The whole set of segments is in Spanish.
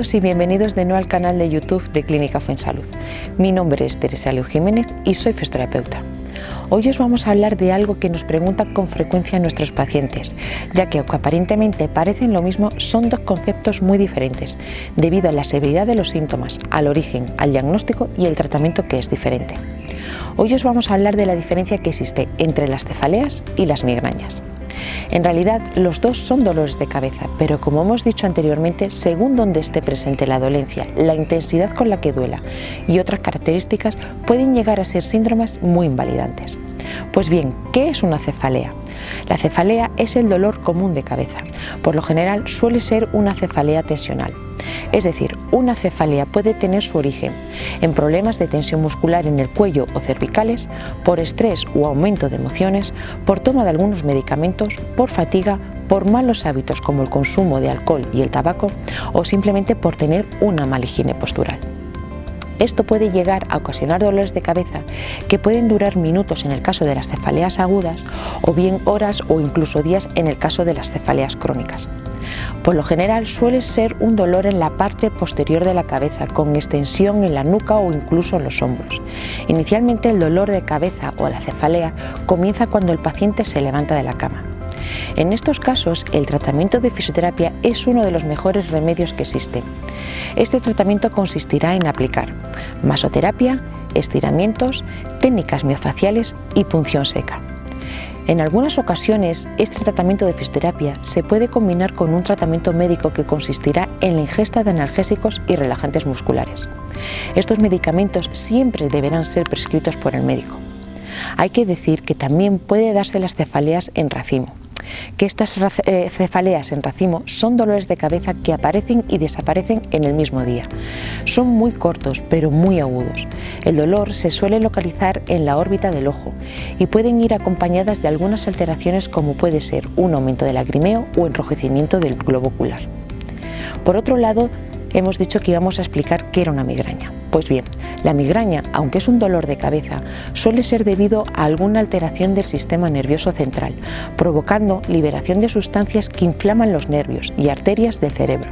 Y bienvenidos de nuevo al canal de YouTube de Clínica Fuensalud. Mi nombre es Teresa Leo Jiménez y soy fisioterapeuta. Hoy os vamos a hablar de algo que nos preguntan con frecuencia nuestros pacientes, ya que aunque aparentemente parecen lo mismo, son dos conceptos muy diferentes, debido a la severidad de los síntomas, al origen, al diagnóstico y el tratamiento que es diferente. Hoy os vamos a hablar de la diferencia que existe entre las cefaleas y las migrañas. En realidad, los dos son dolores de cabeza, pero como hemos dicho anteriormente, según donde esté presente la dolencia, la intensidad con la que duela y otras características pueden llegar a ser síndromes muy invalidantes. Pues bien, ¿qué es una cefalea? La cefalea es el dolor común de cabeza. Por lo general suele ser una cefalea tensional. Es decir, una cefalea puede tener su origen en problemas de tensión muscular en el cuello o cervicales, por estrés o aumento de emociones, por toma de algunos medicamentos, por fatiga, por malos hábitos como el consumo de alcohol y el tabaco o simplemente por tener una mala higiene postural. Esto puede llegar a ocasionar dolores de cabeza que pueden durar minutos en el caso de las cefaleas agudas o bien horas o incluso días en el caso de las cefaleas crónicas. Por lo general suele ser un dolor en la parte posterior de la cabeza, con extensión en la nuca o incluso en los hombros. Inicialmente el dolor de cabeza o la cefalea comienza cuando el paciente se levanta de la cama. En estos casos, el tratamiento de fisioterapia es uno de los mejores remedios que existen. Este tratamiento consistirá en aplicar masoterapia, estiramientos, técnicas miofaciales y punción seca. En algunas ocasiones, este tratamiento de fisioterapia se puede combinar con un tratamiento médico que consistirá en la ingesta de analgésicos y relajantes musculares. Estos medicamentos siempre deberán ser prescritos por el médico. Hay que decir que también puede darse las cefaleas en racimo, que estas eh, cefaleas en racimo son dolores de cabeza que aparecen y desaparecen en el mismo día. Son muy cortos pero muy agudos. El dolor se suele localizar en la órbita del ojo y pueden ir acompañadas de algunas alteraciones como puede ser un aumento del lagrimeo o enrojecimiento del globo ocular. Por otro lado, hemos dicho que íbamos a explicar qué era una migraña. Pues bien, la migraña, aunque es un dolor de cabeza, suele ser debido a alguna alteración del sistema nervioso central, provocando liberación de sustancias que inflaman los nervios y arterias del cerebro.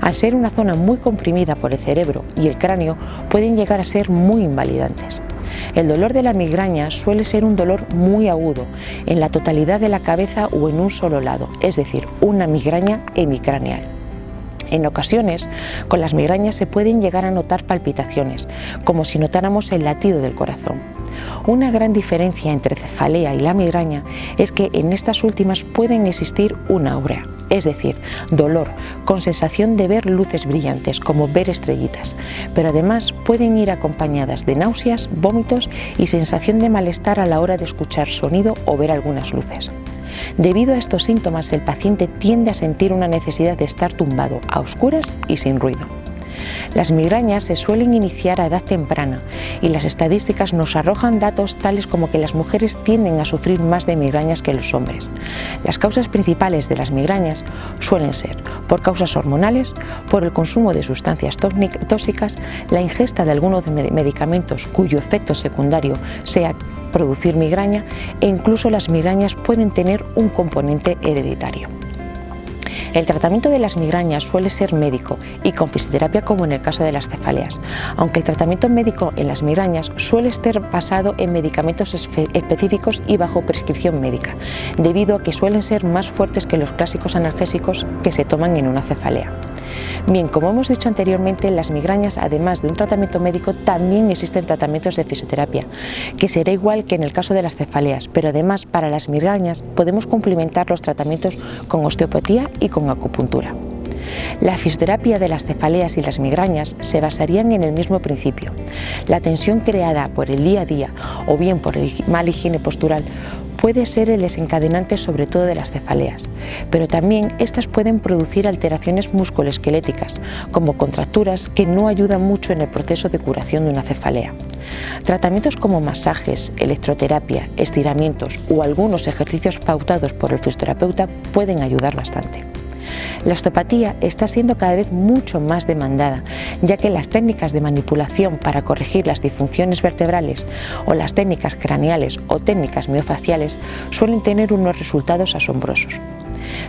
Al ser una zona muy comprimida por el cerebro y el cráneo, pueden llegar a ser muy invalidantes. El dolor de la migraña suele ser un dolor muy agudo, en la totalidad de la cabeza o en un solo lado, es decir, una migraña hemicraneal. En ocasiones, con las migrañas se pueden llegar a notar palpitaciones, como si notáramos el latido del corazón. Una gran diferencia entre cefalea y la migraña es que en estas últimas pueden existir una aurea, es decir, dolor con sensación de ver luces brillantes, como ver estrellitas, pero además pueden ir acompañadas de náuseas, vómitos y sensación de malestar a la hora de escuchar sonido o ver algunas luces. Debido a estos síntomas, el paciente tiende a sentir una necesidad de estar tumbado a oscuras y sin ruido. Las migrañas se suelen iniciar a edad temprana y las estadísticas nos arrojan datos tales como que las mujeres tienden a sufrir más de migrañas que los hombres. Las causas principales de las migrañas suelen ser por causas hormonales, por el consumo de sustancias tóxicas, la ingesta de algunos medicamentos cuyo efecto secundario sea producir migraña e incluso las migrañas pueden tener un componente hereditario. El tratamiento de las migrañas suele ser médico y con fisioterapia como en el caso de las cefaleas, aunque el tratamiento médico en las migrañas suele estar basado en medicamentos específicos y bajo prescripción médica, debido a que suelen ser más fuertes que los clásicos analgésicos que se toman en una cefalea. Bien, como hemos dicho anteriormente, las migrañas, además de un tratamiento médico, también existen tratamientos de fisioterapia, que será igual que en el caso de las cefaleas, pero además para las migrañas podemos complementar los tratamientos con osteopatía y con acupuntura. La fisioterapia de las cefaleas y las migrañas se basarían en el mismo principio. La tensión creada por el día a día o bien por el mal higiene postural puede ser el desencadenante sobre todo de las cefaleas, pero también estas pueden producir alteraciones musculoesqueléticas, como contracturas que no ayudan mucho en el proceso de curación de una cefalea. Tratamientos como masajes, electroterapia, estiramientos o algunos ejercicios pautados por el fisioterapeuta pueden ayudar bastante. La osteopatía está siendo cada vez mucho más demandada, ya que las técnicas de manipulación para corregir las disfunciones vertebrales o las técnicas craneales o técnicas miofaciales suelen tener unos resultados asombrosos.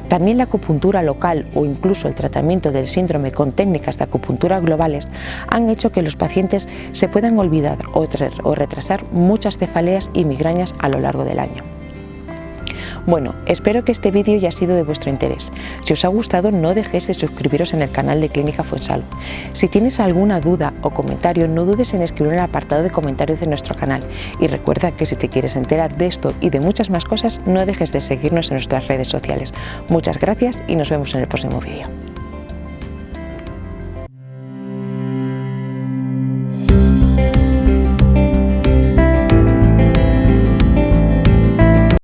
También la acupuntura local o incluso el tratamiento del síndrome con técnicas de acupuntura globales han hecho que los pacientes se puedan olvidar o retrasar muchas cefaleas y migrañas a lo largo del año. Bueno, espero que este vídeo haya sido de vuestro interés. Si os ha gustado no dejéis de suscribiros en el canal de Clínica Fuensal. Si tienes alguna duda o comentario no dudes en escribir en el apartado de comentarios de nuestro canal y recuerda que si te quieres enterar de esto y de muchas más cosas no dejes de seguirnos en nuestras redes sociales. Muchas gracias y nos vemos en el próximo vídeo.